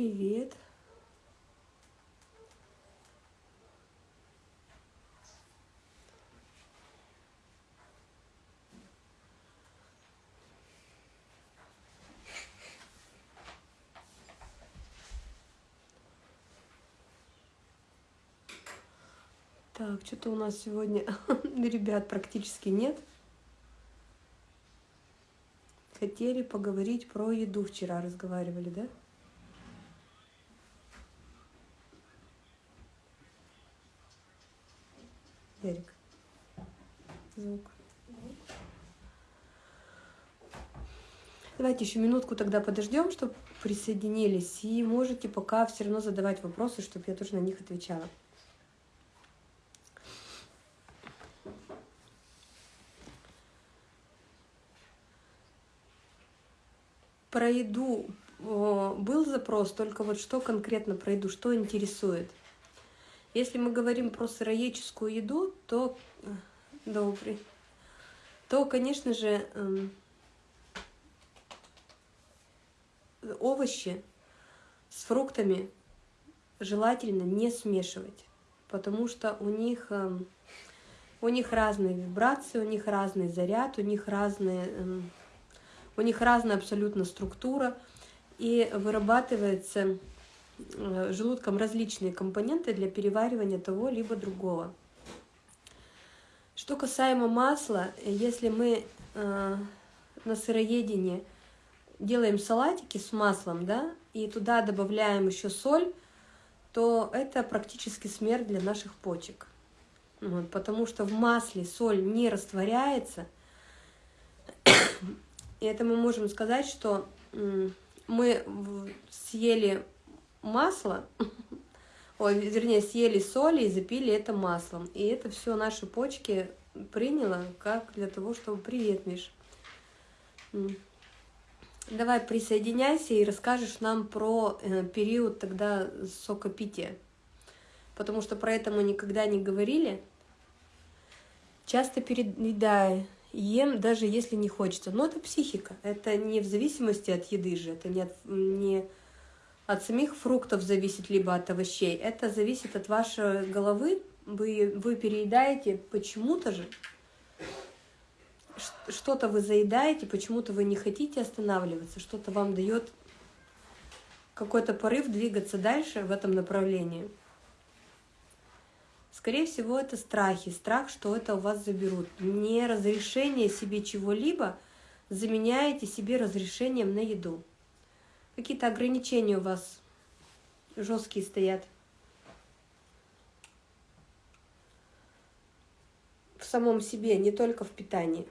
Привет. Так, что-то у нас сегодня ребят практически нет. Хотели поговорить про еду вчера, разговаривали, да? Давайте еще минутку тогда подождем, чтобы присоединились. И можете пока все равно задавать вопросы, чтобы я тоже на них отвечала. Про еду был запрос, только вот что конкретно про еду, что интересует? Если мы говорим про сыроедческую еду, то э, добрый, то, конечно же, эм, овощи с фруктами желательно не смешивать, потому что у них, эм, у них разные вибрации, у них разный заряд, у них разные эм, у них разная абсолютно структура, и вырабатывается э, желудком различные компоненты для переваривания того либо другого. Что касаемо масла, если мы э, на сыроедении делаем салатики с маслом, да, и туда добавляем еще соль, то это практически смерть для наших почек. Вот, потому что в масле соль не растворяется, и это мы можем сказать, что мы съели масло, ой, вернее, съели соль и запили это маслом. И это все наши почки приняло как для того, чтобы... Привет, Миш. Давай присоединяйся и расскажешь нам про э, период тогда сокопития. Потому что про это мы никогда не говорили. Часто переедая ем, даже если не хочется. Но это психика, это не в зависимости от еды же, это не от, не от самих фруктов зависит, либо от овощей. Это зависит от вашей головы, вы, вы переедаете почему-то же, что-то вы заедаете, почему-то вы не хотите останавливаться, что-то вам дает какой-то порыв двигаться дальше в этом направлении. Скорее всего, это страхи, страх, что это у вас заберут. Не разрешение себе чего-либо заменяете себе разрешением на еду. Какие-то ограничения у вас жесткие стоят. В самом себе, не только в питании.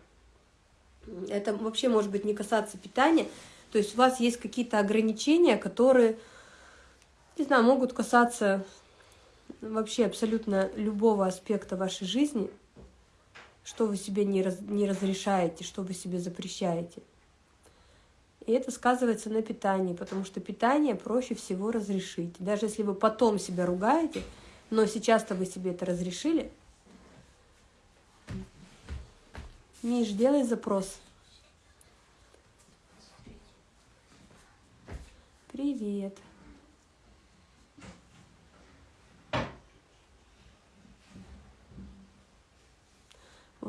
Это вообще может быть не касаться питания. То есть у вас есть какие-то ограничения, которые, не знаю, могут касаться вообще абсолютно любого аспекта вашей жизни, что вы себе не, раз, не разрешаете, что вы себе запрещаете. И это сказывается на питании, потому что питание проще всего разрешить. Даже если вы потом себя ругаете, но сейчас-то вы себе это разрешили. Миш, делай запрос. Привет.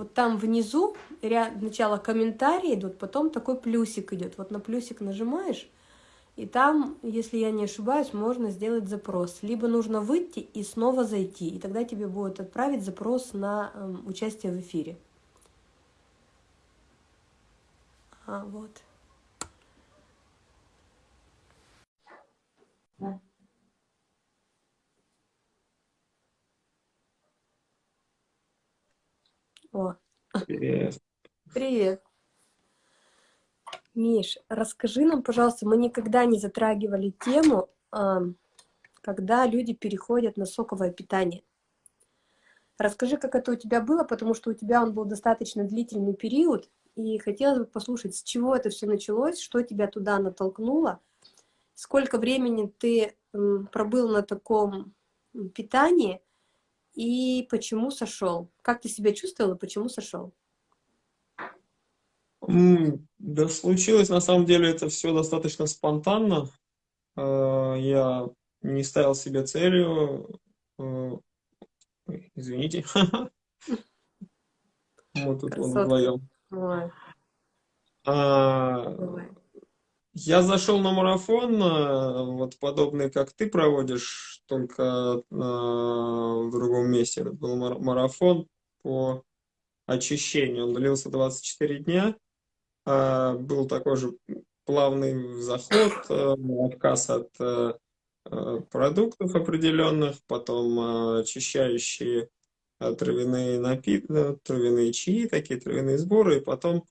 вот там внизу ряд, сначала комментарии идут, потом такой плюсик идет. Вот на плюсик нажимаешь, и там, если я не ошибаюсь, можно сделать запрос. Либо нужно выйти и снова зайти, и тогда тебе будет отправить запрос на э, участие в эфире. А, вот. О. Привет. Привет. Миш, расскажи нам, пожалуйста, мы никогда не затрагивали тему, когда люди переходят на соковое питание. Расскажи, как это у тебя было, потому что у тебя он был достаточно длительный период, и хотелось бы послушать, с чего это все началось, что тебя туда натолкнуло, сколько времени ты пробыл на таком питании, и почему сошел? Как ты себя чувствовал и почему сошел? Да случилось, на самом деле, это все достаточно спонтанно. я не ставил себе целью, извините, мы тут вдвоем. Я зашел на марафон, э, вот подобный, как ты проводишь, только э, в другом месте. Это был марафон по очищению. Он длился 24 дня. А, был такой же плавный заход, э, отказ от продуктов определенных, потом очищающие травяные напитки, травяные чаи, такие травяные сборы, и потом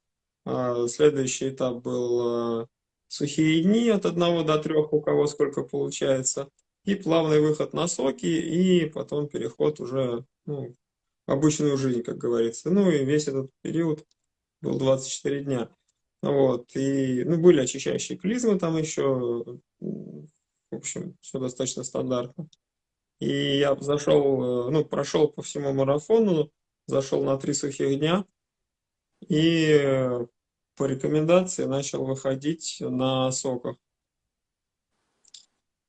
следующий этап был сухие дни от 1 до 3, у кого сколько получается, и плавный выход на соки, и потом переход уже ну, в обычную жизнь, как говорится. Ну и весь этот период был 24 дня. Вот, и, ну, были очищающие клизмы там еще, в общем, все достаточно стандартно. И я зашел, ну, прошел по всему марафону, зашел на три сухих дня, и по рекомендации начал выходить на соках.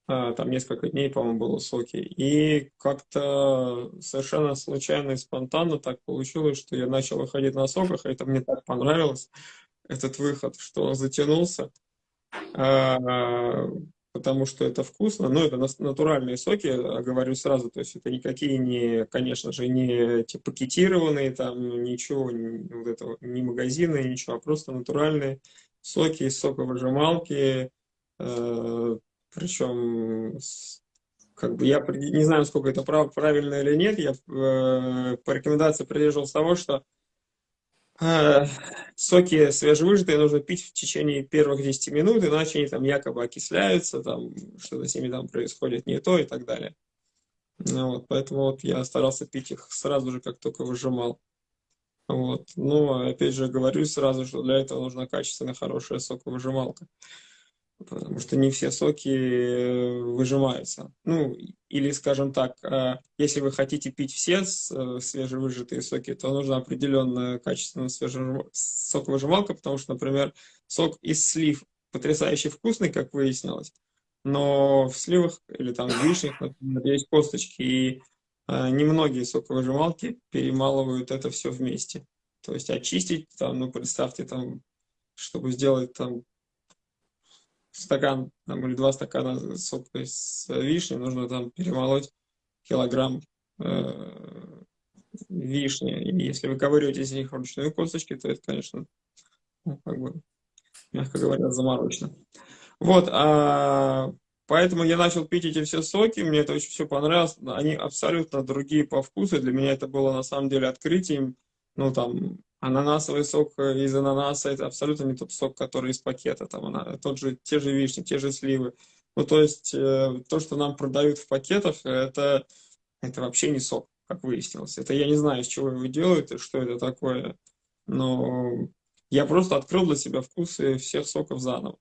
А, там несколько дней, по-моему, было соки. И как-то совершенно случайно и спонтанно так получилось, что я начал выходить на соках, и это мне так понравилось, этот выход, что он затянулся. Потому что это вкусно. Но это натуральные соки, говорю сразу, то есть это никакие не, конечно же, не эти пакетированные, там ничего, не, вот этого, не магазины, ничего, а просто натуральные соки из соковыжималки, э, причем как бы я не знаю, сколько это прав, правильно или нет, я э, по рекомендации придерживался того, что Э, соки свежевыжатые нужно пить в течение первых 10 минут, иначе они там якобы окисляются, там что-то с ними там происходит не то и так далее. Ну, вот, поэтому вот я старался пить их сразу же, как только выжимал. Вот. Но опять же говорю сразу, что для этого нужна качественная хорошая соковыжималка потому что не все соки э, выжимаются. Ну, или, скажем так, э, если вы хотите пить все э, свежевыжатые соки, то нужна определенная качественная соковыжималка, потому что, например, сок из слив потрясающе вкусный, как выяснилось, но в сливах или там в вишнях, например, есть косточки, и немногие соковыжималки перемалывают это все вместе. То есть очистить, там, ну, представьте, там, чтобы сделать там стакан там, или два стакана сока с вишни, нужно там перемолоть килограмм э, вишни. И если вы ковырете из них ручные косточки, то это, конечно, ну, как бы, мягко говоря, заморочно. Вот, а, поэтому я начал пить эти все соки, мне это очень все понравилось. Они абсолютно другие по вкусу. Для меня это было на самом деле открытием. Ну, там, Ананасовый сок э, из ананаса – это абсолютно не тот сок, который из пакета. Там она, тот же, те же вишни, те же сливы. Ну, то есть, э, то, что нам продают в пакетах, это, это вообще не сок, как выяснилось. Это я не знаю, из чего его делают и что это такое. Но я просто открыл для себя вкусы всех соков заново.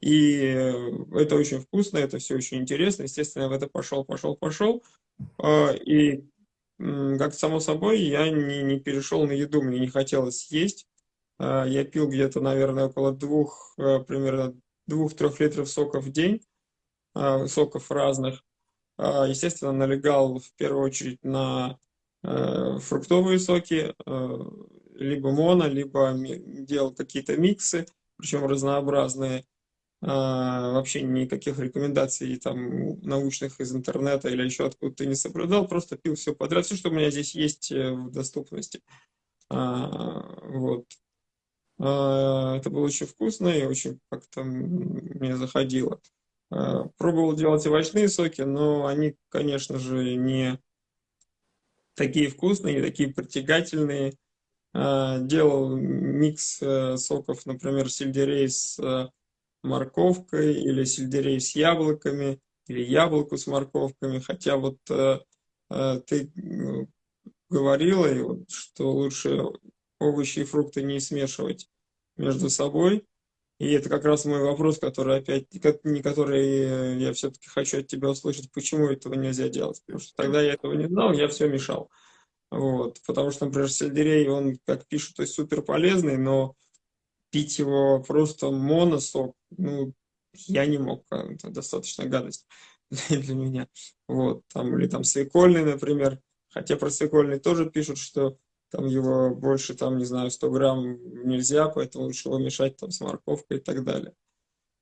И это очень вкусно, это все очень интересно. Естественно, я в это пошел, пошел, пошел. И как само собой, я не, не перешел на еду, мне не хотелось есть. А, я пил где-то, наверное, около двух, э, примерно двух-трех литров соков в день, а, соков разных. А, естественно, налегал в первую очередь на э, фруктовые соки, э, либо моно, либо делал какие-то миксы, причем разнообразные. А, вообще никаких рекомендаций там научных из интернета или еще откуда-то не соблюдал, просто пил все подряд, все, что у меня здесь есть э, в доступности. А, вот. А, это было очень вкусно и очень как-то мне заходило. Пробовал делать овощные соки, но они, конечно же, не такие вкусные, не такие притягательные. Делал микс э, соков, например, сельдерей с э, морковкой, или сельдерей с яблоками, или яблоку с морковками. Хотя вот э, э ты э, говорила, что лучше овощи и фрукты не смешивать между собой. И это как раз мой вопрос, который опять, не который я все-таки хочу от тебя услышать, почему этого нельзя делать. Потому что тогда я этого не знал, я все мешал. Вот. Потому что, например, сельдерей, он, как пишут, то есть супер полезный, но пить его просто моносок, ну, я не мог, это достаточно гадость для меня. Вот, там, или там свекольный, например, хотя про свекольный тоже пишут, что там его больше, там, не знаю, 100 грамм нельзя, поэтому лучше его мешать там с морковкой и так далее.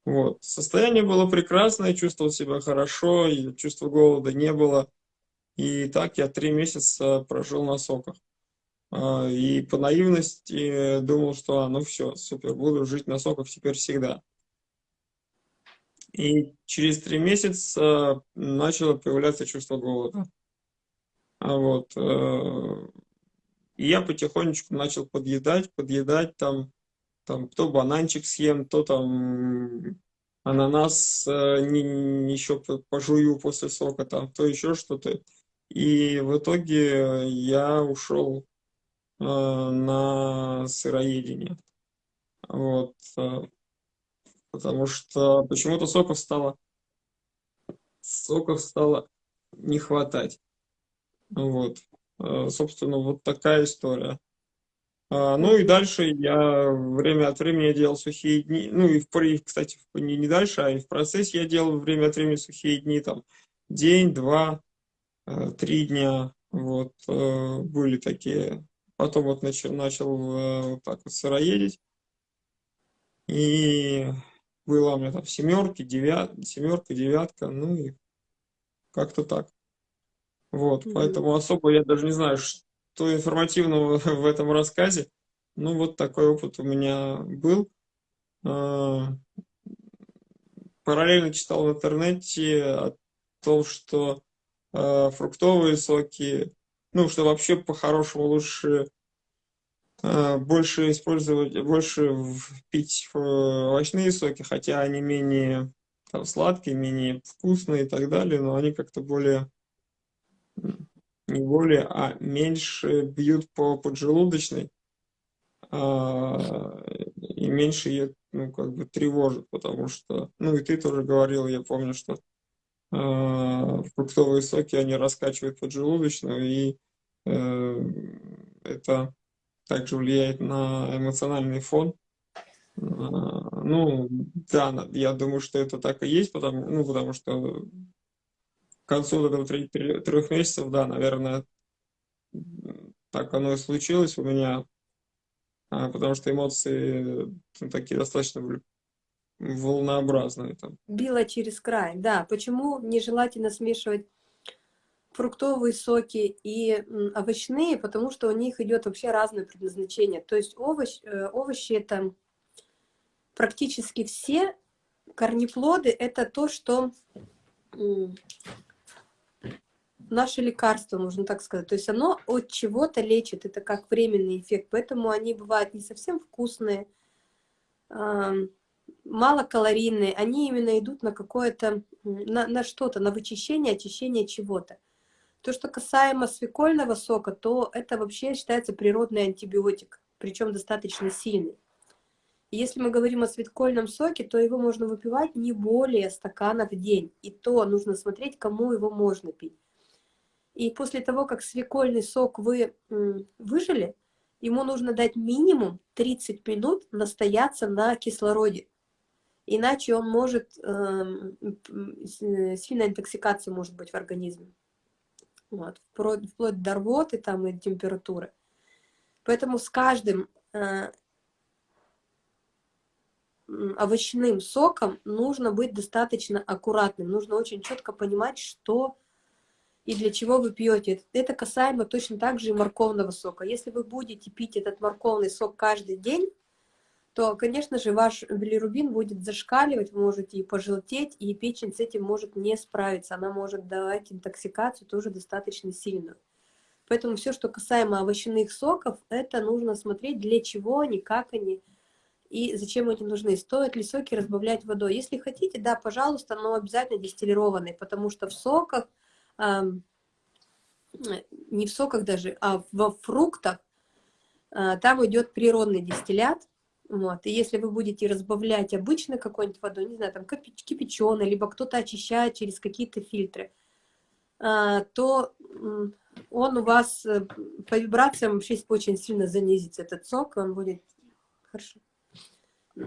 Вот. Состояние было прекрасное, чувствовал себя хорошо, и чувства голода не было. И так я три месяца прожил на соках. А, и по наивности думал, что а, ну все, супер, буду жить на соках теперь всегда. И через три месяца начало появляться чувство голода. А вот. Э, и я потихонечку начал подъедать, подъедать там, там то бананчик съем, то там ананас э, не, еще пожую после сока, там, то еще что-то. И в итоге я ушел на сыроедение. Вот. Э, потому что почему-то соков стало соков стало не хватать. Вот. Э, собственно, вот такая история. А, ну и дальше я время от времени делал сухие дни, ну и, в, кстати, не, не дальше, а и в процессе я делал время от времени сухие дни, там, день, два, э, три дня, вот, э, были такие. Потом вот начал, начал вот так вот сыроедить, и было у меня там семерки, девят, семерка, девятка, ну и как-то так. Вот, mm-hmm. поэтому особо я даже не знаю, что информативного в этом рассказе. Ну, вот такой опыт у меня был. А, параллельно читал в интернете о том, что а, фруктовые соки, ну, что вообще по-хорошему лучше а, больше использовать, больше пить овощные соки, хотя они менее там, сладкие, менее вкусные и так далее, но они как-то более не более, а меньше бьют по поджелудочной, а, и меньше ее, ну, как бы тревожит, потому что, ну, и ты тоже говорил, я помню, что фруктовые соки, они раскачивают поджелудочную, и э, это также влияет на эмоциональный фон. А, ну, да, я думаю, что это так и есть, потому, ну, потому что концу этого трех месяцев, да, наверное, так оно и случилось у меня, а, потому что эмоции ну, такие достаточно волнообразные. Там. Било через край, да. Почему нежелательно смешивать фруктовые соки и овощные? Потому что у них идет вообще разное предназначение. То есть э, овощи это практически все корнеплоды, это то, что наше лекарство, можно так сказать. То есть оно от чего-то лечит, это как временный эффект. Поэтому они бывают не совсем вкусные, малокалорийные. Они именно идут на какое-то, на, на что-то, на вычищение, очищение чего-то. То, что касаемо свекольного сока, то это вообще считается природный антибиотик, причем достаточно сильный. Если мы говорим о свекольном соке, то его можно выпивать не более стакана в день. И то нужно смотреть, кому его можно пить. И после того, как свекольный сок вы выжили, ему нужно дать минимум 30 минут настояться на кислороде. Иначе он может, эм, э, сильная интоксикация может быть в организме. Вот, вплоть, до рвоты там, и температуры. Поэтому с каждым э, овощным соком нужно быть достаточно аккуратным. Нужно очень четко понимать, что и для чего вы пьете. Это касаемо точно так же и морковного сока. Если вы будете пить этот морковный сок каждый день, то, конечно же, ваш билирубин будет зашкаливать, вы можете и пожелтеть, и печень с этим может не справиться. Она может давать интоксикацию тоже достаточно сильную. Поэтому все, что касаемо овощных соков, это нужно смотреть, для чего они, как они и зачем они нужны. Стоит ли соки разбавлять водой? Если хотите, да, пожалуйста, но обязательно дистиллированные, потому что в соках не в соках даже, а во фруктах, а, там идет природный дистиллят. Вот. И если вы будете разбавлять обычно какой-нибудь водой, не знаю, там кипяченый, либо кто-то очищает через какие-то фильтры, а, то он у вас э, по вибрациям вообще очень сильно занизится этот сок, он будет хорошо.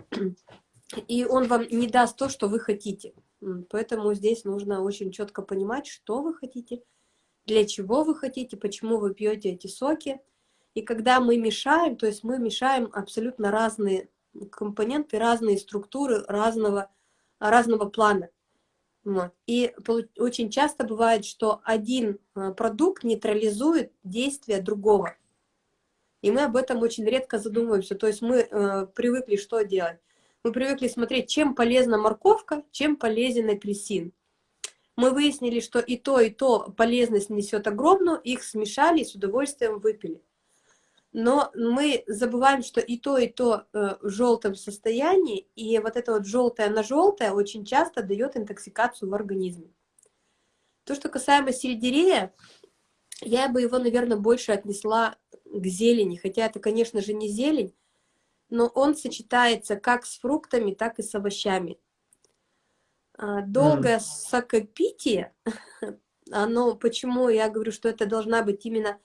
и он вам не даст то, что вы хотите. Поэтому здесь нужно очень четко понимать, что вы хотите, для чего вы хотите, почему вы пьете эти соки. И когда мы мешаем, то есть мы мешаем абсолютно разные компоненты, разные структуры разного, разного плана. И очень часто бывает, что один а, продукт нейтрализует действие другого. И мы об этом очень редко задумываемся. То есть мы э, привыкли что делать? Мы привыкли смотреть, чем полезна морковка, чем полезен апельсин. Мы выяснили, что и то, и то полезность несет огромную, их смешали и с удовольствием выпили но мы забываем, что и то, и то э, в желтом состоянии, и вот это вот желтое на желтое очень часто дает интоксикацию в организме. То, что касаемо сельдерея, я бы его, наверное, больше отнесла к зелени, хотя это, конечно же, не зелень, но он сочетается как с фруктами, так и с овощами. А, долгое mm. сокопитие, оно, почему я говорю, что это должна быть именно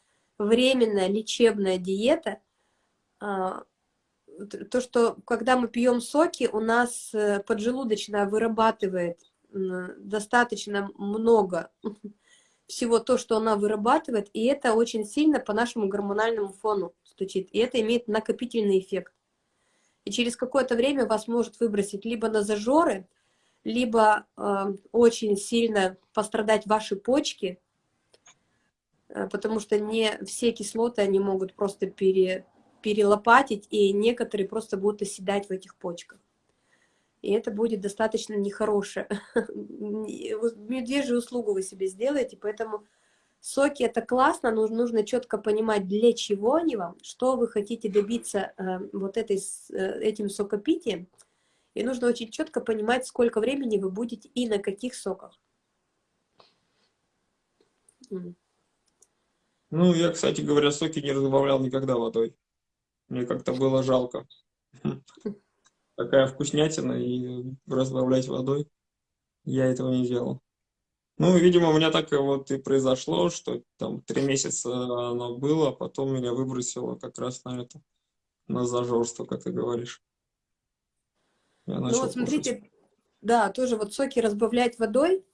временная лечебная диета, а, то, что когда мы пьем соки, у нас э, поджелудочная вырабатывает достаточно много всего то, что она вырабатывает, и это очень сильно по нашему гормональному фону стучит, и это имеет накопительный эффект. И через какое-то время вас может выбросить либо на зажоры, либо э, очень сильно пострадать ваши почки, потому что не все кислоты они могут просто пере, перелопатить, и некоторые просто будут оседать в этих почках. И это будет достаточно нехорошее. Медвежью услугу вы себе сделаете, поэтому соки это классно, но нужно четко понимать, для чего они вам, что вы хотите добиться э, вот этой, э, этим сокопитием. И нужно очень четко понимать, сколько времени вы будете и на каких соках. Ну, я, кстати говоря, соки не разбавлял никогда водой. Мне как-то было жалко. Такая вкуснятина, и разбавлять водой я этого не делал. Ну, видимо, у меня так вот и произошло, что там три месяца оно было, а потом меня выбросило как раз на это, на зажорство, как ты говоришь. ну вот смотрите, кушать. да, тоже вот соки разбавлять водой,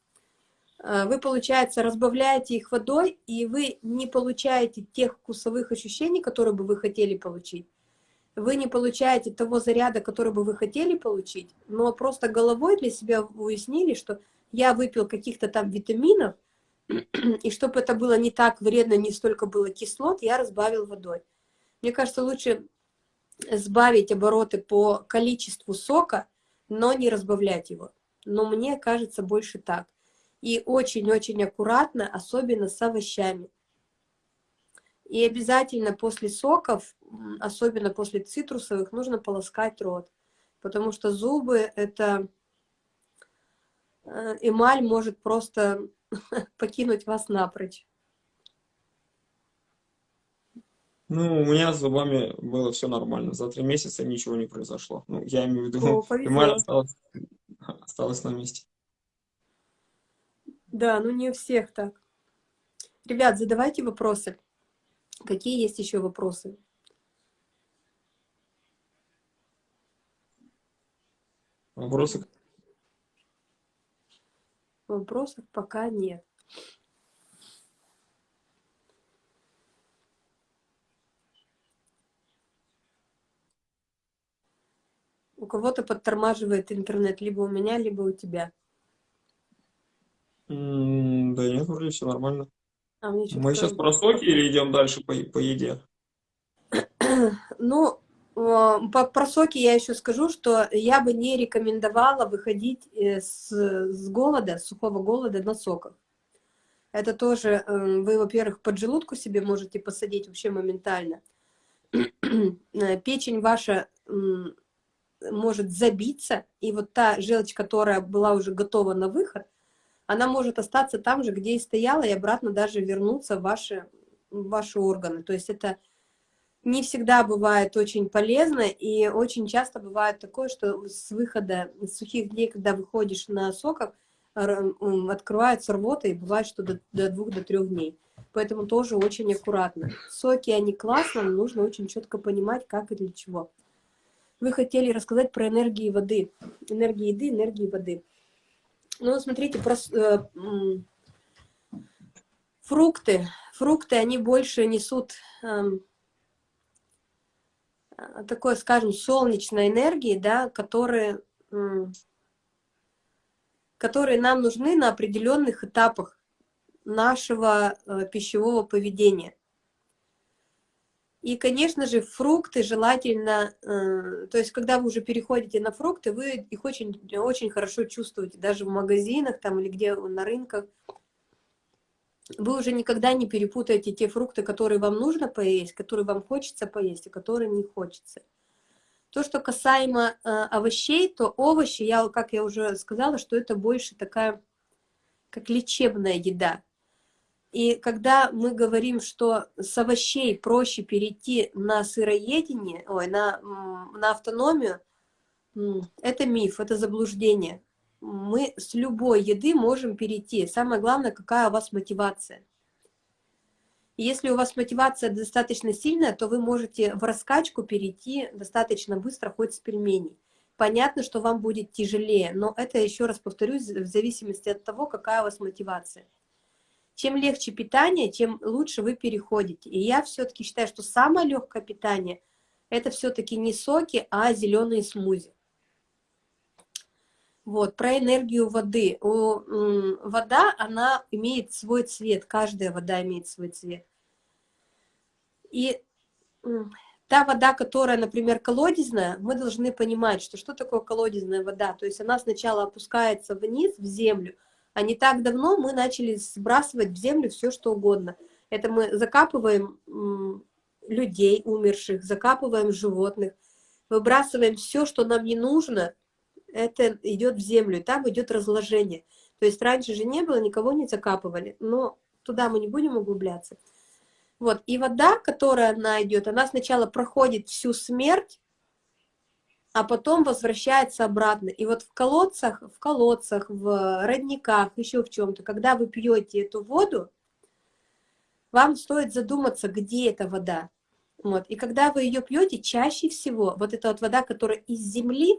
вы, получается, разбавляете их водой, и вы не получаете тех вкусовых ощущений, которые бы вы хотели получить. Вы не получаете того заряда, который бы вы хотели получить, но просто головой для себя уяснили, что я выпил каких-то там витаминов, и чтобы это было не так вредно, не столько было кислот, я разбавил водой. Мне кажется, лучше сбавить обороты по количеству сока, но не разбавлять его. Но мне кажется больше так и очень-очень аккуратно, особенно с овощами. И обязательно после соков, особенно после цитрусовых, нужно полоскать рот, потому что зубы — это э, эмаль может просто покинуть вас напрочь. Ну, у меня с зубами было все нормально. За три месяца ничего не произошло. Ну, я имею в виду, О, эмаль осталась, осталась на месте. Да, ну не у всех так. Ребят, задавайте вопросы. Какие есть еще вопросы? Вопросы? Вопросов пока нет. У кого-то подтормаживает интернет либо у меня, либо у тебя. Да нет, вроде все нормально. А Мы сейчас про соки или идем дальше по, по еде? Ну, по, про соки я еще скажу, что я бы не рекомендовала выходить э, с, с голода, с сухого голода на соках. Это тоже, э, вы, во-первых, под желудку себе можете посадить вообще моментально. Э, печень ваша может забиться, и вот та желчь, которая была уже готова на выход, она может остаться там же, где и стояла, и обратно даже вернуться в ваши, в ваши органы. То есть это не всегда бывает очень полезно, и очень часто бывает такое, что с выхода, с сухих дней, когда выходишь на соках, открывается рвота, и бывает, что до, до двух, до трех дней. Поэтому тоже очень аккуратно. Соки, они классно, но нужно очень четко понимать, как и для чего. вы хотели рассказать про энергии воды. Энергии еды, энергии воды. Ну, смотрите, про, э, фрукты. Фрукты, они больше несут э, такой, скажем, солнечной энергии, да, которые, э, которые нам нужны на определенных этапах нашего э, пищевого поведения. И, конечно же, фрукты желательно, э, то есть, когда вы уже переходите на фрукты, вы их очень, очень хорошо чувствуете, даже в магазинах там или где на рынках. Вы уже никогда не перепутаете те фрукты, которые вам нужно поесть, которые вам хочется поесть, и которые не хочется. То, что касаемо э, овощей, то овощи, я, как я уже сказала, что это больше такая, как лечебная еда. И когда мы говорим, что с овощей проще перейти на сыроедение, ой, на, на автономию, это миф, это заблуждение. Мы с любой еды можем перейти. Самое главное, какая у вас мотивация. Если у вас мотивация достаточно сильная, то вы можете в раскачку перейти достаточно быстро, хоть с пельменей. Понятно, что вам будет тяжелее, но это, еще раз повторюсь, в зависимости от того, какая у вас мотивация. Чем легче питание, тем лучше вы переходите. И я все-таки считаю, что самое легкое питание – это все-таки не соки, а зеленые смузи. Вот, про энергию воды. О, вода, она имеет свой цвет, каждая вода имеет свой цвет. И та вода, которая, например, колодезная, мы должны понимать, что что такое колодезная вода. То есть она сначала опускается вниз, в землю, а не так давно мы начали сбрасывать в землю все, что угодно. Это мы закапываем людей умерших, закапываем животных, выбрасываем все, что нам не нужно, это идет в землю, там идет разложение. То есть раньше же не было, никого не закапывали, но туда мы не будем углубляться. Вот, и вода, которая она идет, она сначала проходит всю смерть, а потом возвращается обратно. И вот в колодцах, в колодцах, в родниках, еще в чем-то, когда вы пьете эту воду, вам стоит задуматься, где эта вода. Вот. И когда вы ее пьете, чаще всего вот эта вот вода, которая из земли,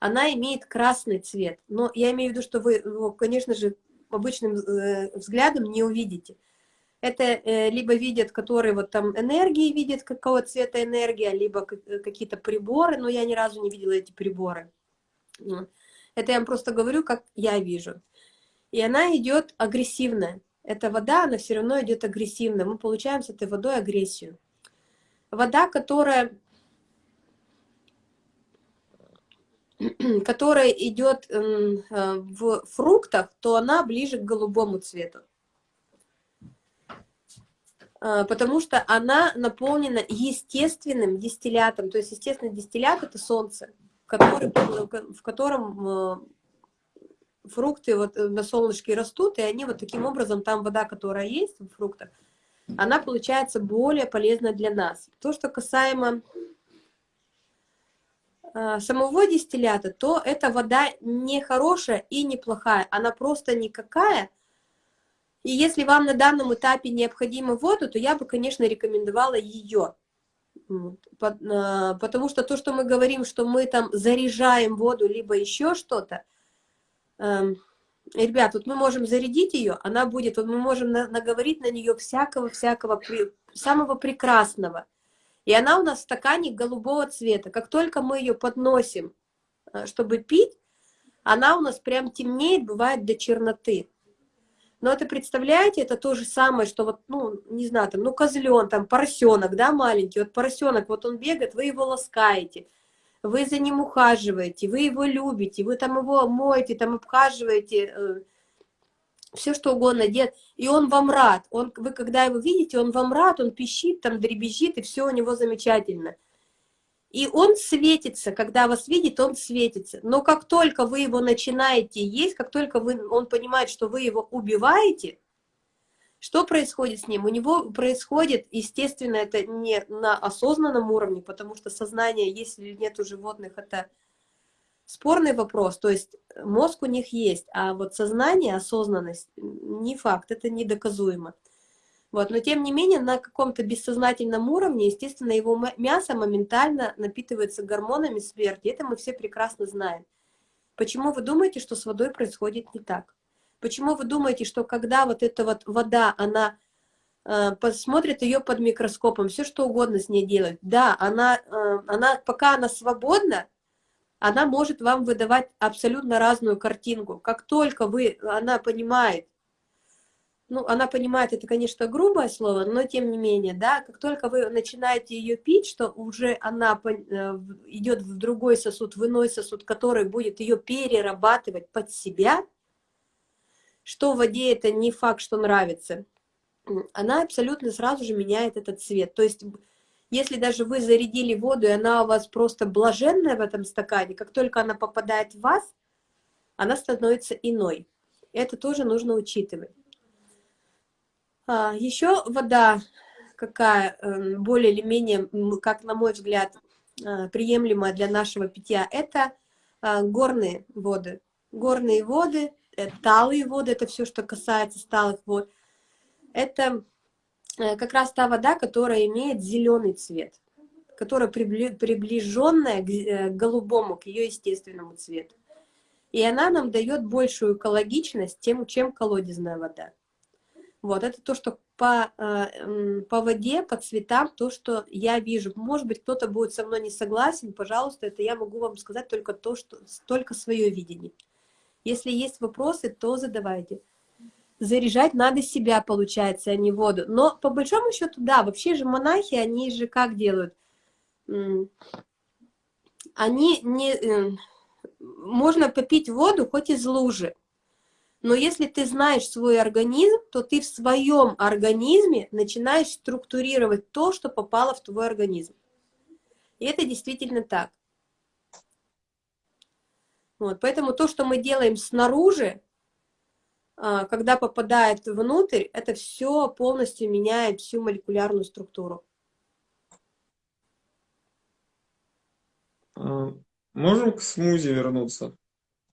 она имеет красный цвет. Но я имею в виду, что вы, конечно же, обычным э, взглядом не увидите. Это э, либо видят, которые вот там энергии видят, какого цвета энергия, либо э, какие-то приборы, но я ни разу не видела эти приборы. Это я вам просто говорю, как я вижу. И она идет агрессивная. Эта вода, она все равно идет агрессивная. Мы получаем с этой водой агрессию. Вода, которая, которая идет э, в фруктах, то она ближе к голубому цвету. А, потому что она наполнена естественным дистиллятом. То есть, естественный дистиллят – это солнце, который, в котором э, фрукты вот на солнышке растут, и они вот таким образом, там вода, которая есть в фруктах, она получается более полезна для нас. То, что касаемо а, самого дистиллята, то эта вода не хорошая и не плохая, она просто никакая, и если вам на данном этапе необходима воду, то я бы, конечно, рекомендовала ее. А, потому что то, что мы говорим, что мы там заряжаем воду, либо еще что-то, эм, ребят, вот мы можем зарядить ее, она будет, вот мы можем наговорить на нее всякого-всякого, самого прекрасного. И она у нас в стакане голубого цвета. Как только мы ее подносим, э, чтобы пить, она у нас прям темнеет, бывает до черноты. Но это, представляете, это то же самое, что вот, ну, не знаю, там, ну, козлен, там, поросенок, да, маленький, вот поросенок, вот он бегает, вы его ласкаете, вы за ним ухаживаете, вы его любите, вы там его моете, там, обхаживаете, э, все что угодно делает, и он вам рад, он, вы когда его видите, он вам рад, он пищит, там, дребезжит, и все у него замечательно. И он светится, когда вас видит, он светится. Но как только вы его начинаете есть, как только вы, он понимает, что вы его убиваете, что происходит с ним? У него происходит, естественно, это не на осознанном уровне, потому что сознание, если нет у животных, это спорный вопрос. То есть мозг у них есть, а вот сознание, осознанность, не факт, это недоказуемо. Вот, но тем не менее, на каком-то бессознательном уровне, естественно, его мясо моментально напитывается гормонами смерти. Это мы все прекрасно знаем. Почему вы думаете, что с водой происходит не так? Почему вы думаете, что когда вот эта вот вода, она э, посмотрит ее под микроскопом, все что угодно с ней делать, да, она, э, она, пока она свободна, она может вам выдавать абсолютно разную картинку. Как только вы, она понимает, ну, она понимает, это, конечно, грубое слово, но тем не менее, да, как только вы начинаете ее пить, что уже она э, идет в другой сосуд, в иной сосуд, который будет ее перерабатывать под себя, что в воде это не факт, что нравится, она абсолютно сразу же меняет этот цвет. То есть, если даже вы зарядили воду, и она у вас просто блаженная в этом стакане, как только она попадает в вас, она становится иной. Это тоже нужно учитывать. А, еще вода какая эм, более или менее, как на мой взгляд, а, приемлемая для нашего питья, это а, горные воды. Горные воды, э, талые воды, это все, что касается сталых вод. Это э, как раз та вода, которая имеет зеленый цвет, которая приближенная э, к голубому, к ее естественному цвету. И она нам дает большую экологичность, тем, чем колодезная вода. Вот, это то, что по, э, по воде, по цветам, то, что я вижу. Может быть, кто-то будет со мной не согласен, пожалуйста, это я могу вам сказать только то, что, только свое видение. Если есть вопросы, то задавайте. Заряжать надо себя, получается, а не воду. Но по большому счету, да, вообще же монахи, они же как делают? Они не... Э, можно попить воду хоть из лужи, но если ты знаешь свой организм, то ты в своем организме начинаешь структурировать то, что попало в твой организм. И это действительно так. Вот, поэтому то, что мы делаем снаружи, а, когда попадает внутрь, это все полностью меняет всю молекулярную структуру. А, можем к смузи вернуться?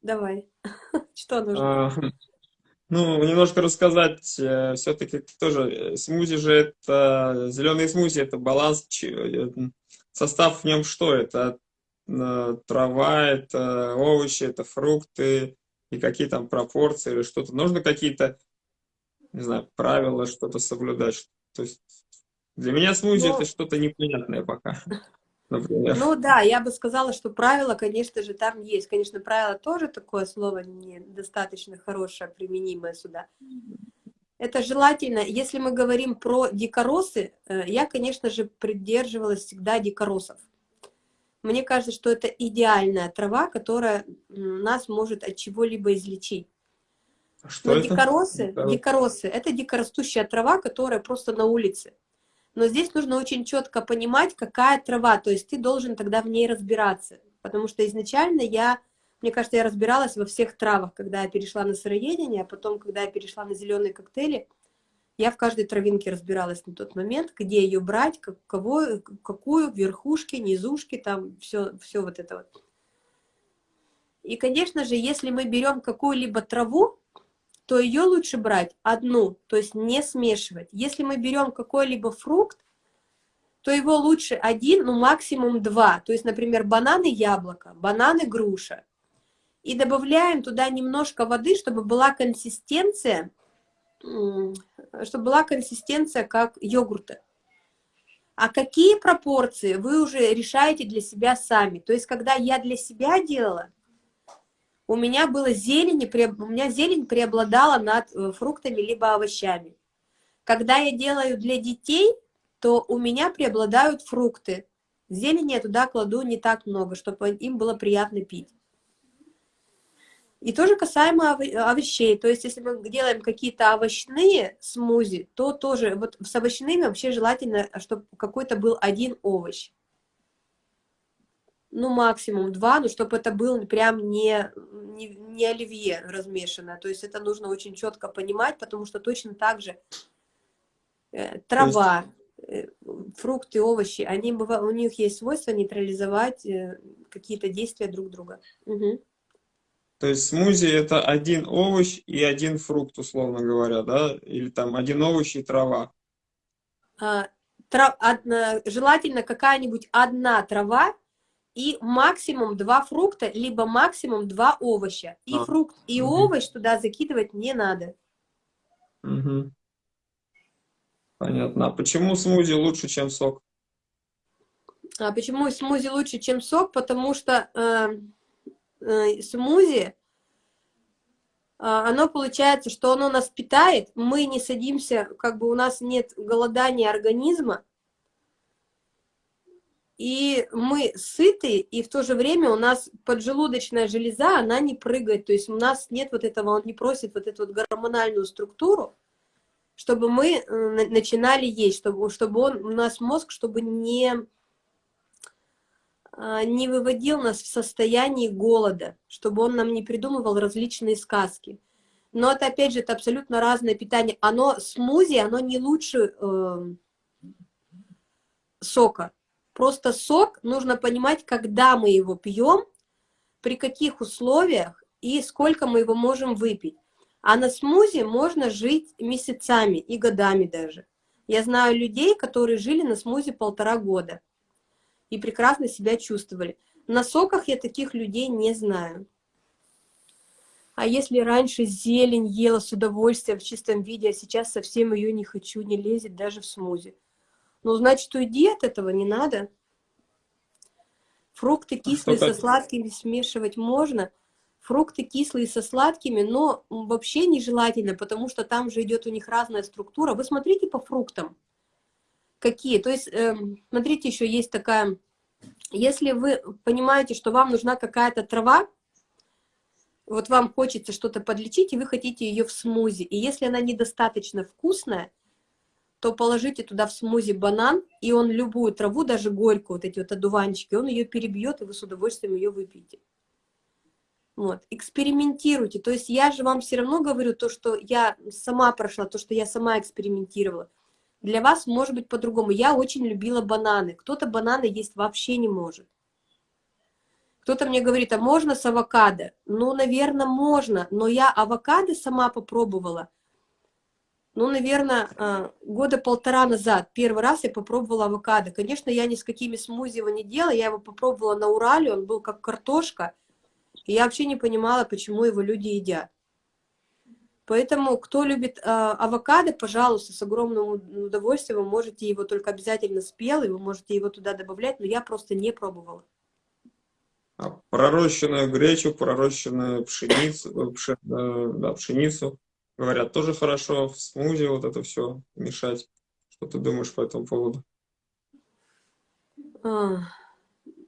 Давай. Что нужно? А, ну, немножко рассказать, э, все-таки тоже э, смузи же это, зеленый смузи это баланс, э, состав в нем что? Это трава, это овощи, это фрукты, и какие там пропорции или что-то. Нужно какие-то, не знаю, правила, что-то соблюдать. То есть для меня смузи ну, это что-то непонятное пока например. Ну да, я бы сказала, что правила, конечно же, там есть. Конечно, правило тоже такое слово недостаточно хорошее, применимое сюда. Это желательно, если мы говорим про дикоросы, э, я, конечно же, придерживалась всегда дикоросов. Мне кажется, что это идеальная трава, которая нас может от чего-либо излечить. А что Но это? дикоросы, дикоросы, это дикорастущая трава, которая просто на улице. Но здесь нужно очень четко понимать, какая трава, то есть ты должен тогда в ней разбираться. Потому что изначально я, мне кажется, я разбиралась во всех травах, когда я перешла на сыроедение, а потом, когда я перешла на зеленые коктейли, я в каждой травинке разбиралась на тот момент, где ее брать, как, кого, какую, верхушки, низушки, там все, все вот это вот. И, конечно же, если мы берем какую-либо траву, то ее лучше брать одну, то есть не смешивать. Если мы берем какой-либо фрукт, то его лучше один, ну максимум два. То есть, например, бананы, яблоко, бананы, груша. И добавляем туда немножко воды, чтобы была консистенция, чтобы была консистенция как йогурта. А какие пропорции вы уже решаете для себя сами. То есть, когда я для себя делала, у меня было зелень, у меня зелень преобладала над э, фруктами либо овощами. Когда я делаю для детей, то у меня преобладают фрукты. Зелени я туда кладу не так много, чтобы им было приятно пить. И тоже касаемо овощей. То есть, если мы делаем какие-то овощные смузи, то тоже, вот с овощными вообще желательно, чтобы какой-то был один овощ ну, максимум два, но чтобы это был прям не, не, не оливье размешанное. То есть это нужно очень четко понимать, потому что точно так же э, трава, есть... э, фрукты, овощи, они, у них есть свойство нейтрализовать э, какие-то действия друг друга. Угу. То есть смузи это один овощ и один фрукт, условно говоря, да? Или там один овощ и трава. а, трав, одна, желательно какая-нибудь одна трава и максимум два фрукта, либо максимум два овоща. И а. фрукт, и угу. овощ туда закидывать не надо. Угу. Понятно. А почему смузи лучше, чем сок? А почему смузи лучше, чем сок? Потому что э, э, смузи а, оно получается, что оно нас питает, мы не садимся, как бы у нас нет голодания организма, и мы сыты, и в то же время у нас поджелудочная железа, она не прыгает, то есть у нас нет вот этого, он не просит вот эту вот гормональную структуру, чтобы мы э, начинали есть, чтобы, чтобы он, у нас мозг, чтобы не а, не выводил нас в состоянии голода, чтобы он нам не придумывал различные сказки. Но это, опять же, это абсолютно разное питание. Оно, смузи, оно не лучше э, сока. Просто сок, нужно понимать, когда мы его пьем, при каких условиях и сколько мы его можем выпить. А на смузи можно жить месяцами и годами даже. Я знаю людей, которые жили на смузи полтора года и прекрасно себя чувствовали. На соках я таких людей не знаю. А если раньше зелень ела с удовольствием в чистом виде, а сейчас совсем ее не хочу, не лезет даже в смузи. Ну, значит, уйди от этого, не надо. Фрукты а кислые со сладкими смешивать можно. Фрукты кислые со сладкими, но вообще нежелательно, потому что там же идет у них разная структура. Вы смотрите по фруктам какие. То есть, э, смотрите, еще есть такая, если вы понимаете, что вам нужна какая-то трава, вот вам хочется что-то подлечить, и вы хотите ее в смузи, и если она недостаточно вкусная, то положите туда в смузи банан, и он любую траву, даже горькую, вот эти вот одуванчики, он ее перебьет, и вы с удовольствием ее выпьете. Вот, экспериментируйте. То есть я же вам все равно говорю то, что я сама прошла, то, что я сама экспериментировала. Для вас может быть по-другому. Я очень любила бананы. Кто-то бананы есть вообще не может. Кто-то мне говорит, а можно с авокадо? Ну, наверное, можно. Но я авокадо сама попробовала. Ну, наверное, а, года полтора назад. Первый раз я попробовала авокадо. Конечно, я ни с какими смузи его не делала. Я его попробовала на Урале. Он был как картошка. И я вообще не понимала, почему его люди едят. Поэтому, кто любит э, авокадо, пожалуйста, с огромным удовольствием, вы можете его только обязательно спелый, вы можете его туда добавлять, но я просто не пробовала. А пророщенную гречу, пророщенную пшеницу, э, пшен, э, да, пшеницу, говорят, тоже хорошо в смузи вот это все мешать. Что ты думаешь по этому поводу? А,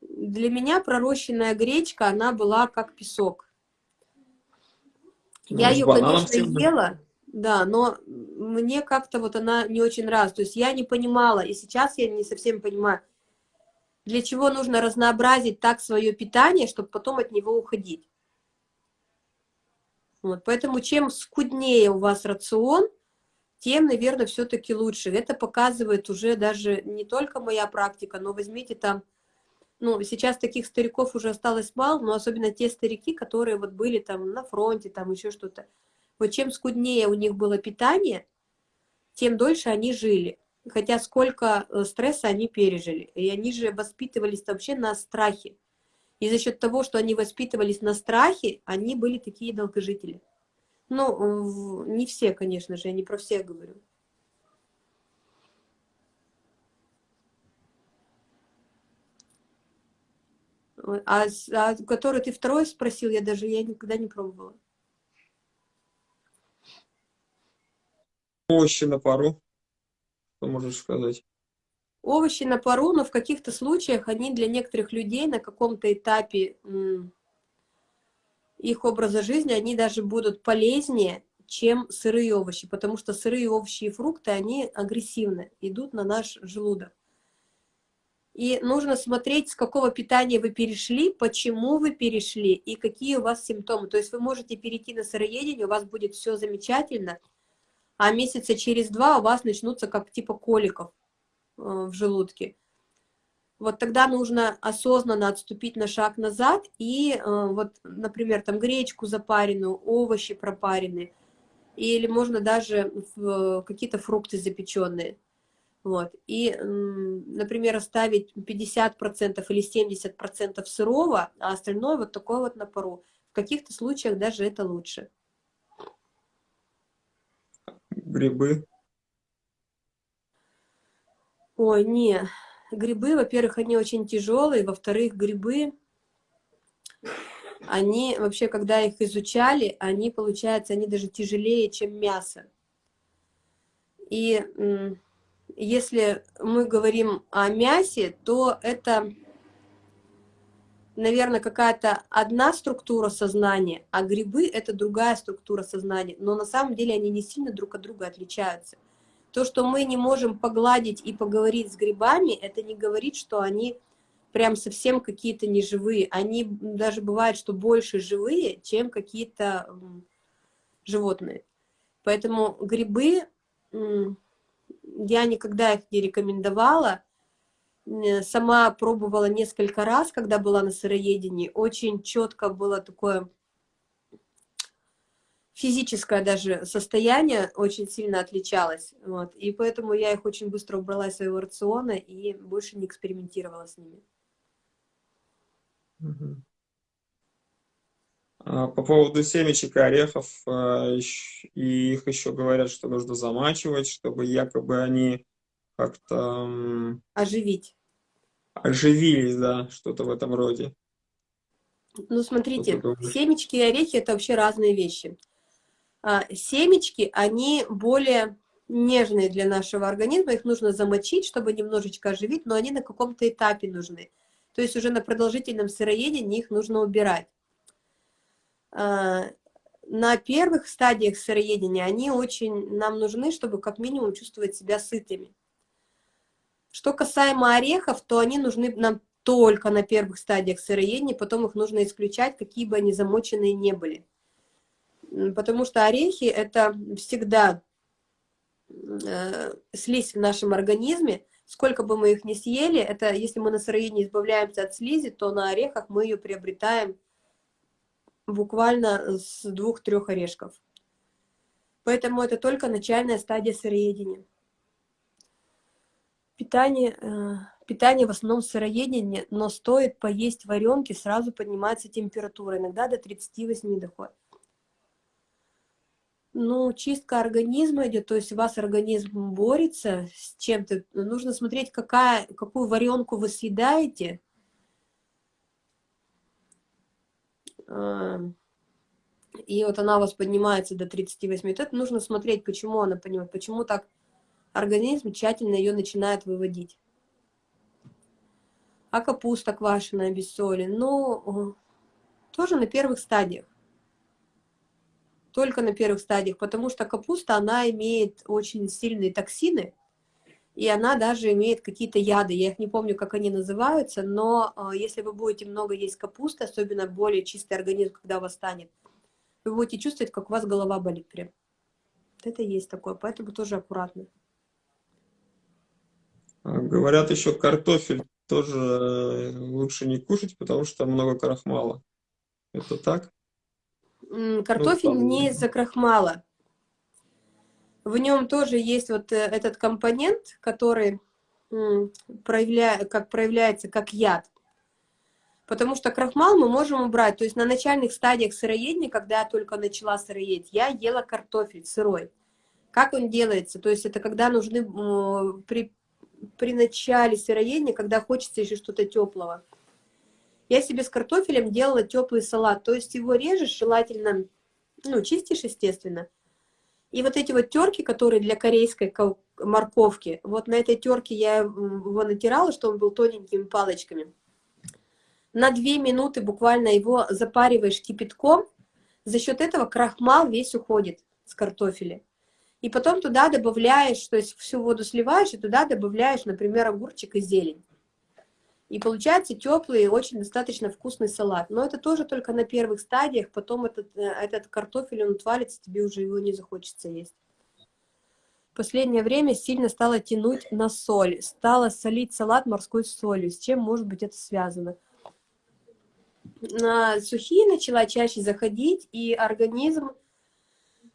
для меня пророщенная гречка, она была как песок. Ну, я ее, конечно, ела, да, но мне как-то вот она не очень раз. То есть я не понимала, и сейчас я не совсем понимаю, для чего нужно разнообразить так свое питание, чтобы потом от него уходить. Вот, поэтому чем скуднее у вас рацион, тем, наверное, все-таки лучше. Это показывает уже даже не только моя практика, но возьмите там ну, сейчас таких стариков уже осталось мало, но особенно те старики, которые вот были там на фронте, там еще что-то. Вот чем скуднее у них было питание, тем дольше они жили. Хотя сколько э, стресса они пережили. И они же воспитывались вообще на страхе. И за счет того, что они воспитывались на страхе, они были такие долгожители. Ну, не все, конечно же, я не про всех говорю. А, а который ты второй спросил, я даже я никогда не пробовала. Овощи на пару. Что можешь сказать? Овощи на пару, но в каких-то случаях они для некоторых людей на каком-то этапе их образа жизни, они даже будут полезнее, чем сырые овощи, потому что сырые овощи и фрукты, они агрессивны, идут на наш желудок. И нужно смотреть, с какого питания вы перешли, почему вы перешли и какие у вас симптомы. То есть вы можете перейти на сыроедение, у вас будет все замечательно, а месяца через два у вас начнутся как типа коликов в желудке. Вот тогда нужно осознанно отступить на шаг назад и э, вот, например, там гречку запаренную, овощи пропаренные, или можно даже какие-то фрукты запеченные Вот. И, например, оставить 50% или 70% сырого, а остальное вот такое вот на пару. В каких-то случаях даже это лучше. Грибы? Ой, не. Грибы, во-первых, они очень тяжелые, во-вторых, грибы, они вообще, когда их изучали, они, получается, они даже тяжелее, чем мясо. И если мы говорим о мясе, то это, наверное, какая-то одна структура сознания, а грибы — это другая структура сознания. Но на самом деле они не сильно друг от друга отличаются. То, что мы не можем погладить и поговорить с грибами, это не говорит, что они прям совсем какие-то неживые. Они даже бывают, что больше живые, чем какие-то животные. Поэтому грибы я никогда их не рекомендовала. Сама пробовала несколько раз, когда была на сыроедении. Очень четко было такое физическое даже состояние очень сильно отличалось. Вот. И поэтому я их очень быстро убрала из своего рациона и больше не экспериментировала с ними. А по поводу семечек и орехов, а, и их еще говорят, что нужно замачивать, чтобы якобы они как-то... Оживить. Оживились, да, что-то в этом роде. Ну, смотрите, семечки и орехи – это вообще разные вещи. А, семечки, они более нежные для нашего организма, их нужно замочить, чтобы немножечко оживить, но они на каком-то этапе нужны. То есть уже на продолжительном сыроедении их нужно убирать. А, на первых стадиях сыроедения они очень нам нужны, чтобы как минимум чувствовать себя сытыми. Что касаемо орехов, то они нужны нам только на первых стадиях сыроедения, потом их нужно исключать, какие бы они замоченные не были. Потому что орехи – это всегда э, слизь в нашем организме. Сколько бы мы их ни съели, это если мы на сыроедении избавляемся от слизи, то на орехах мы ее приобретаем буквально с двух-трех орешков. Поэтому это только начальная стадия сыроедения. Питание, э, питание в основном сыроедение, но стоит поесть варенки, сразу поднимается температура, иногда до 38 доходит. Ну, чистка организма идет, то есть у вас организм борется с чем-то. Нужно смотреть, какая, какую варенку вы съедаете, и вот она у вас поднимается до 38, вот это нужно смотреть, почему она поднимает, почему так организм тщательно ее начинает выводить. А капуста квашеная без соли, ну, тоже на первых стадиях. Только на первых стадиях, потому что капуста, она имеет очень сильные токсины, и она даже имеет какие-то яды, я их не помню, как они называются, но э, если вы будете много есть капусты, особенно более чистый организм, когда у вас станет, вы будете чувствовать, как у вас голова болит прям. Это есть такое, поэтому тоже аккуратно. А, говорят еще, картофель тоже э, лучше не кушать, потому что много крахмала. Это так? Картофель ну, там... не из-за крахмала. В нем тоже есть вот э, этот компонент, который проявля... как проявляется как яд. Потому что крахмал мы можем убрать. То есть на начальных стадиях сыроедения, когда я только начала сыроедь, я ела картофель сырой. Как он делается? То есть это когда нужны при, при начале сыроедения, когда хочется еще что-то теплого. Я себе с картофелем делала теплый салат. То есть его режешь, желательно, ну, чистишь, естественно, и вот эти вот терки, которые для корейской морковки, вот на этой терке я его натирала, чтобы он был тоненькими палочками. На 2 минуты буквально его запариваешь кипятком, за счет этого крахмал весь уходит с картофеля. И потом туда добавляешь, то есть всю воду сливаешь, и туда добавляешь, например, огурчик и зелень. И получается теплый, очень достаточно вкусный салат. Но это тоже только на первых стадиях, потом этот, э, этот картофель, он отвалится, тебе уже его не захочется есть. В последнее время сильно стало тянуть на соль. Стала солить салат морской солью. С чем, может быть, это связано? На сухие начала чаще заходить, и организм,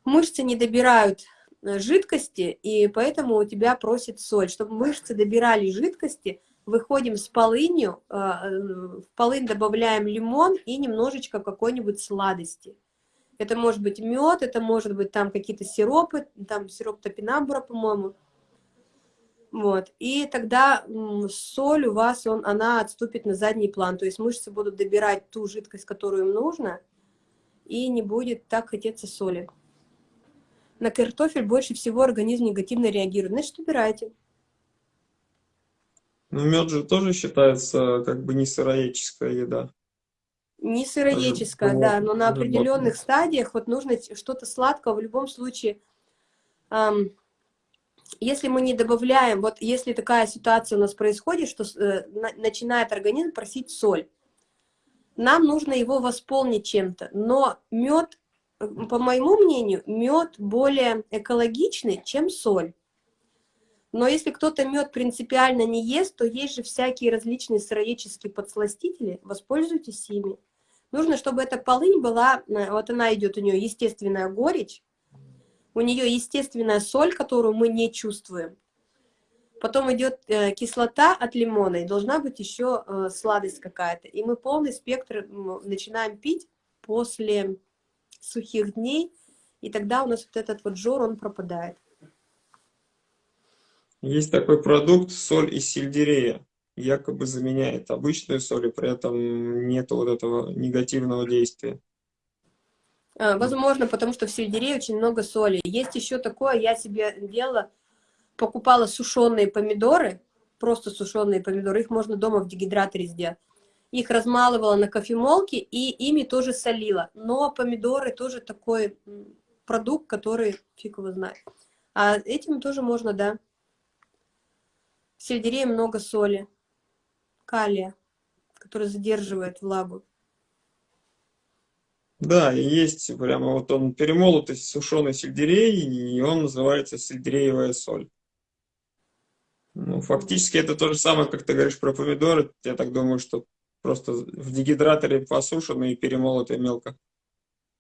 мышцы не добирают э, жидкости, и поэтому у тебя просит соль. Чтобы мышцы добирали жидкости, выходим с полынью, э, в полынь добавляем лимон и немножечко какой-нибудь сладости. Это может быть мед, это может быть там какие-то сиропы, там сироп топинамбура, по-моему. Вот. И тогда соль у вас, он, она отступит на задний план. То есть мышцы будут добирать ту жидкость, которую им нужно, и не будет так хотеться соли. На картофель больше всего организм негативно реагирует. Значит, убирайте. Ну, мед же тоже считается как бы не сыроедческая еда. Не сыроедческая, да, но на определенных стадиях вот нужно что-то сладкого в любом случае. Эм, если мы не добавляем, вот если такая ситуация у нас происходит, что э, на, начинает организм просить соль, нам нужно его восполнить чем-то. Но мед, по моему мнению, мед более экологичный, чем соль. Но если кто-то мед принципиально не ест, то есть же всякие различные сыроедческие подсластители, воспользуйтесь ими. Нужно, чтобы эта полынь была, э, вот она идет, у нее естественная горечь, у нее естественная соль, которую мы не чувствуем. Потом идет э, кислота от лимона, и должна быть еще э, сладость какая-то. И мы полный спектр начинаем пить после сухих дней, и тогда у нас вот этот вот жор, он пропадает. Есть такой продукт, соль из сельдерея, якобы заменяет обычную соль, и при этом нет вот этого негативного действия. А, возможно, потому что в сельдерее очень много соли. Есть еще такое, я себе делала, покупала сушеные помидоры, просто сушеные помидоры, их можно дома в дегидраторе сделать. Их размалывала на кофемолке и ими тоже солила. Но помидоры тоже такой продукт, который фиг его знает. А этим тоже можно, да. В сельдерее много соли, калия, который задерживает влагу. Да, и есть прямо вот он перемолотый сушеный сельдерей, и он называется сельдереевая соль. Ну, фактически это то же самое, как ты говоришь про помидоры. Я так думаю, что просто в дегидраторе посушенные и перемолотые мелко.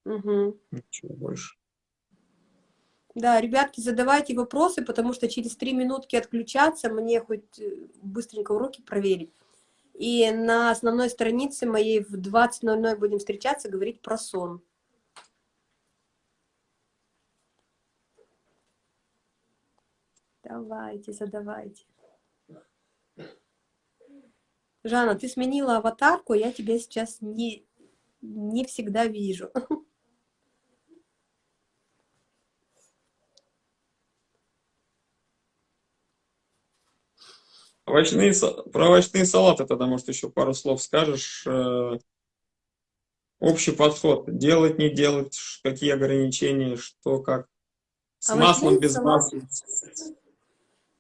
Угу. Ничего больше. Да, ребятки, задавайте вопросы, потому что через три минутки отключаться, мне хоть э, быстренько уроки проверить. И на основной странице моей в 20.00 будем встречаться, говорить про сон. Давайте, задавайте. Жанна, ты сменила аватарку, я тебя сейчас не, не всегда вижу. Овощные, про овощные салаты тогда, может, еще пару слов скажешь. Э, общий подход. Делать, не делать, какие ограничения, что, как. С овощные маслом, без салаты. масла.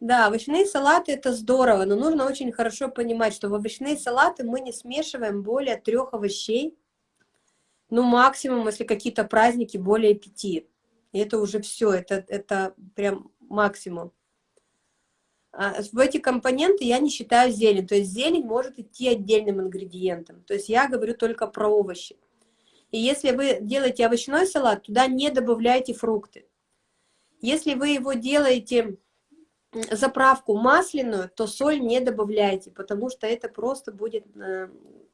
Да, овощные салаты это здорово, но нужно очень хорошо понимать, что в овощные салаты мы не смешиваем более трех овощей, ну максимум, если какие-то праздники, более пяти. И это уже все, это, это прям максимум. А, в эти компоненты я не считаю зелень. То есть зелень может идти отдельным ингредиентом. То есть я говорю только про овощи. И если вы делаете овощной салат, туда не добавляйте фрукты. Если вы его делаете заправку масляную, то соль не добавляйте, потому что это просто будет э,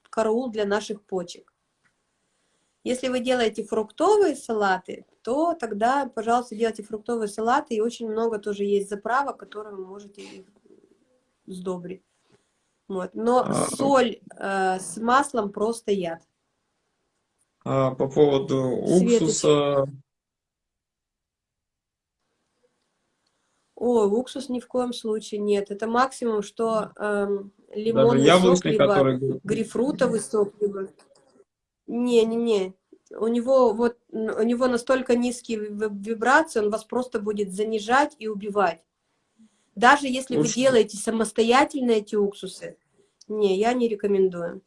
караул для наших почек. Если вы делаете фруктовые салаты, то тогда, пожалуйста, делайте фруктовые салаты. И очень много тоже есть заправок, которые вы можете сдобрить. Вот. Но а, соль э, с маслом просто яд. А по поводу уксуса... О, уксус ни в коем случае нет. Это максимум, что э, лимонный сок, либо который... грейпфрутовый сок, либо... Не-не-не, у него вот у него настолько низкие вибрации, он вас просто будет занижать и убивать. Даже если Лучше. вы делаете самостоятельно эти уксусы, не, я не рекомендую.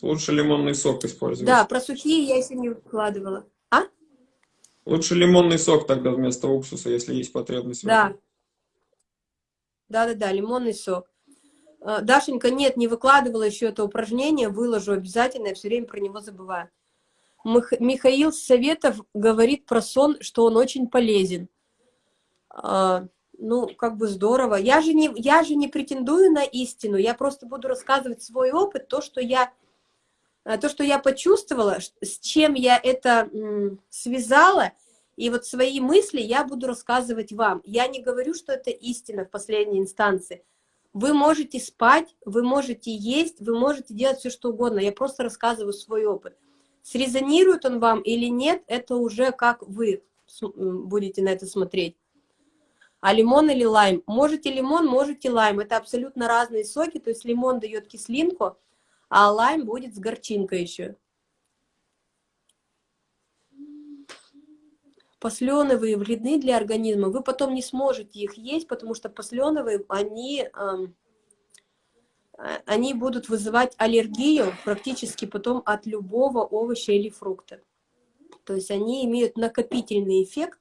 Лучше лимонный сок использовать. Да, про сухие я еще не выкладывала. А? Лучше лимонный сок тогда вместо уксуса, если есть потребность. Да. Да-да-да, лимонный сок. Э, Дашенька, нет, не выкладывала еще это упражнение, выложу обязательно, я все время про него забываю. Мих- Михаил Советов говорит про сон, что он очень полезен. А, ну, как бы здорово. Я же, не, я же не претендую на истину, я просто буду рассказывать свой опыт, то, что я, э, то, что я почувствовала, с чем я это связала, и вот свои мысли я буду рассказывать вам. Я не говорю, что это истина в последней инстанции. Вы можете спать, вы можете есть, вы можете делать все, что угодно. Я просто рассказываю свой опыт. Срезонирует он вам или нет, это уже как вы будете на это смотреть. А лимон или лайм? Можете лимон, можете лайм. Это абсолютно разные соки. То есть лимон дает кислинку, а лайм будет с горчинкой еще. Посленовые вредны для организма. Вы потом не сможете их есть, потому что посленовые, они, они будут вызывать аллергию практически потом от любого овоща или фрукта. То есть они имеют накопительный эффект,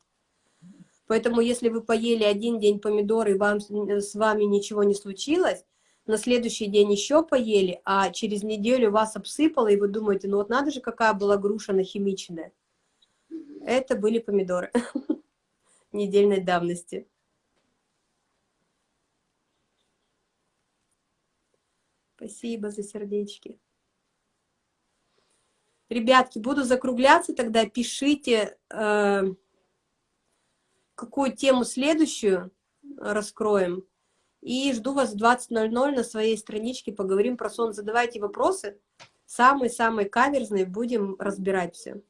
Поэтому, если вы поели один день помидоры, и вам, с вами ничего не случилось, на следующий день еще поели, а через неделю вас обсыпало, и вы думаете, ну вот надо же, какая была груша нахимиченная. Это были помидоры недельной давности. Спасибо за сердечки. Ребятки, буду закругляться тогда, пишите... Э какую тему следующую раскроем. И жду вас в 20.00 на своей страничке, поговорим про сон. Задавайте вопросы, самые-самые каверзные, будем разбирать все.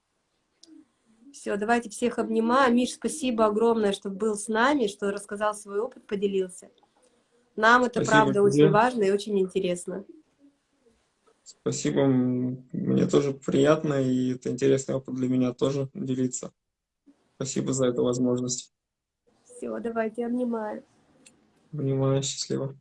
Все, давайте всех обнимаю. Миш, спасибо огромное, что был с нами, что рассказал свой опыт, поделился. Нам это, Спасибо правда, тебе. очень важно и очень интересно. Спасибо, мне тоже приятно, и это интересный опыт для меня тоже делиться. Спасибо за эту возможность. Все, давайте, обнимаю. Понимаю, счастливо.